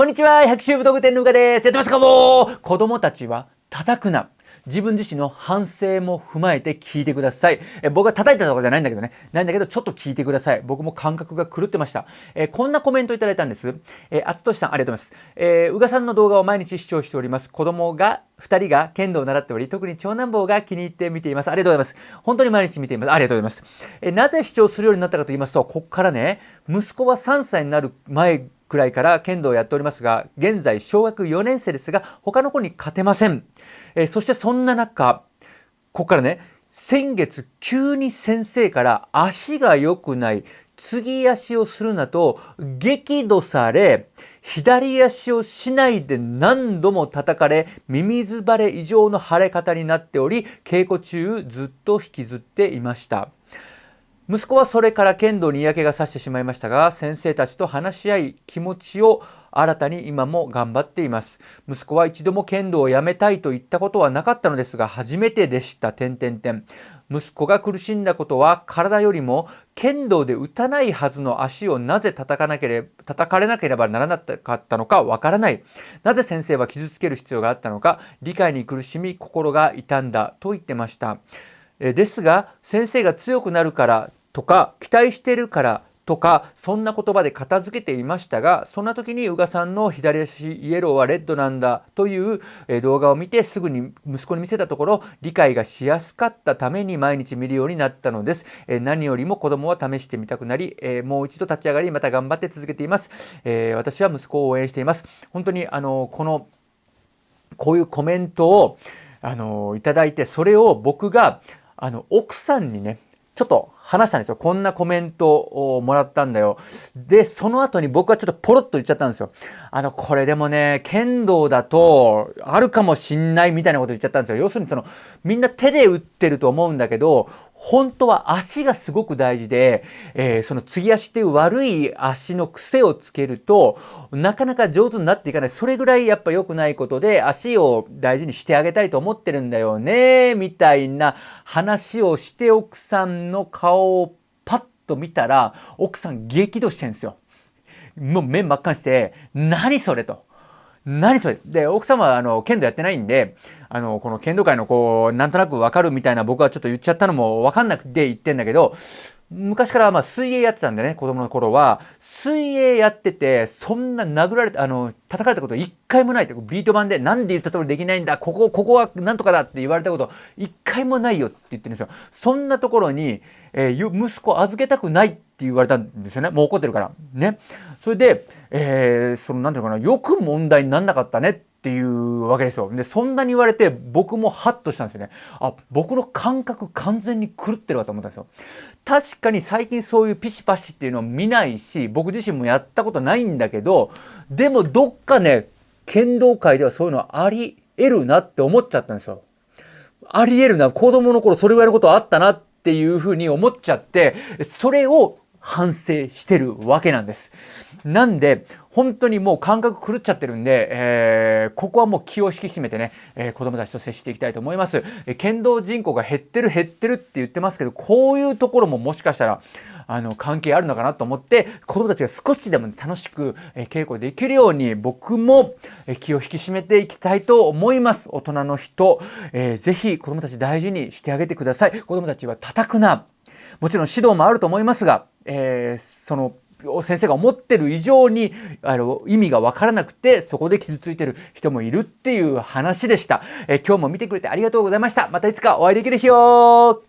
こんにちは、百秋武道具店のうかです。やってますかもう子供たちは叩くな。自分自身の反省も踏まえて聞いてください。え僕が叩いたとかじゃないんだけどね。ないんだけど、ちょっと聞いてください。僕も感覚が狂ってました。えこんなコメントいただいたんです。えあつとしさん、ありがとうございます。えー、うがさんの動画を毎日視聴しております。子供が2人が剣道を習っており、特に長男坊が気に入って見ています。ありがとうございます。本当に毎日見ています。ありがとうございます。えなぜ視聴するようになったかと言いますと、ここからね、息子は3歳になる前くらいから剣道をやっておりますが、現在小学4年生ですが、他の子に勝てません。えそしてそんな中、ここからね、先月急に先生から足が良くない、継ぎ足をするなと激怒され、左足をしないで何度も叩かれ、ミミズバレ以上の腫れ方になっており、稽古中ずっと引きずっていました。息子はそれから剣道に嫌気がさしてしまいましたが、先生たちと話し合い、気持ちを新たに今も頑張っています。息子は一度も剣道をやめたいと言ったことはなかったのですが、初めてでした。点々点。息子が苦しんだことは体よりも剣道で打たないはずの足をなぜ叩かなければ叩かれなければならなかったのかわからない。なぜ先生は傷つける必要があったのか理解に苦しみ心が痛んだと言ってました。ですが先生が強くなるからとか期待してるからとかそんな言葉で片付けていましたがそんな時に宇賀さんの左足イエローはレッドなんだという動画を見てすぐに息子に見せたところ理解がしやすかったために毎日見るようになったのです。何よりも子供は試してみたくなりもう一度立ち上がりまた頑張って続けています。私は息子を応援しています。本当にあのこのこういうコメントをあのいただいてそれを僕があの奥さんにねちょっと話したんですよ。こんなコメントをもらったんだよ。で、その後に僕はちょっとポロッと言っちゃったんですよ。あの、これでもね、剣道だと、あるかもしんないみたいなこと言っちゃったんですよ。要するにその、みんな手で打ってると思うんだけど、本当は足がすごく大事で、えー、その継ぎ足っていう悪い足の癖をつけると、なかなか上手になっていかない。それぐらいやっぱ良くないことで、足を大事にしてあげたいと思ってるんだよね、みたいな話をして奥さんの顔をパッと見たら、奥さん激怒してんですよ。もう目真っ赤にして、何それと。何それ。で、奥様はあの剣道やってないんで、あの、この剣道界のこう、なんとなくわかるみたいな僕はちょっと言っちゃったのもわかんなくて言ってんだけど、昔からまあ水泳やってたんでね、子供の頃は、水泳やってて、そんな殴られて、あの、叩かれたこと一回もないって、ビート板で、なんで言った通りできないんだ、ここ、ここはなんとかだって言われたこと一回もないよって言ってるんですよ。そんなところに、えー、息子預けたくないって言われたんですよね。もう怒ってるから。ね。それで、えー、その、なんていうのかな、よく問題になんなかったねっっていうわけですよ。で、そんなに言われて僕もハッとしたんですよね。あ、僕の感覚完全に狂ってるわと思ったんですよ。確かに最近そういうピシパシっていうのを見ないし、僕自身もやったことないんだけど、でもどっかね、剣道界ではそういうのあり得るなって思っちゃったんですよ。あり得るな。子供の頃それぐらいのことあったなっていうふうに思っちゃって、それを反省してるわけなんです。なんで、本当にもう感覚狂っちゃってるんで、えー、ここはもう気を引き締めてね、えー、子供たちと接していきたいと思います。えー、剣道人口が減ってる減ってるって言ってますけど、こういうところももしかしたら、あの関係あるのかなと思って子供たちが少しでも楽しく、え稽古できるように僕も、え気を引き締めていきたいと思います大人の人、えー、ぜひ子供たち大事にしてあげてください子供たちは叩くなもちろん指導もあると思いますが、えー、その先生が思ってる以上にあの意味が分からなくてそこで傷ついてる人もいるっていう話でした、えー、今日も見てくれてありがとうございました。またいつかお会いできる日を